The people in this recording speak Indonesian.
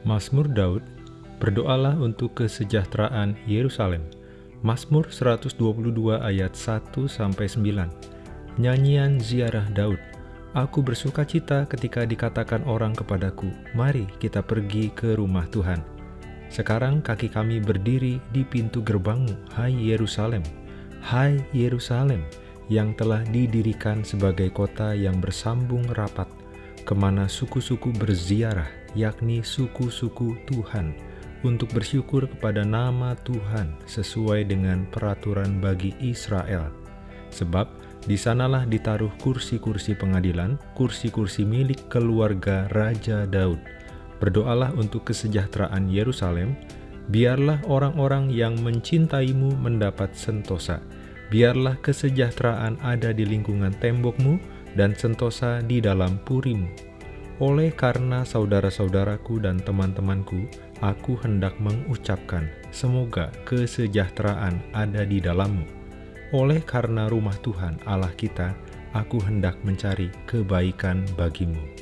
Mazmur Daud, berdoalah untuk kesejahteraan Yerusalem. Mazmur 122 ayat 1-9 Nyanyian Ziarah Daud Aku bersuka cita ketika dikatakan orang kepadaku, Mari kita pergi ke rumah Tuhan. Sekarang kaki kami berdiri di pintu gerbangmu, hai Yerusalem. Hai Yerusalem, yang telah didirikan sebagai kota yang bersambung rapat, ke mana suku-suku berziarah, yakni suku-suku Tuhan, untuk bersyukur kepada nama Tuhan sesuai dengan peraturan bagi Israel. Sebab di sanalah ditaruh kursi-kursi pengadilan, kursi-kursi milik keluarga Raja Daud. Berdoalah untuk kesejahteraan Yerusalem, biarlah orang-orang yang mencintaimu mendapat sentosa. Biarlah kesejahteraan ada di lingkungan tembokmu dan sentosa di dalam purimu. Oleh karena saudara-saudaraku dan teman-temanku, aku hendak mengucapkan, semoga kesejahteraan ada di dalammu. Oleh karena rumah Tuhan Allah kita, aku hendak mencari kebaikan bagimu.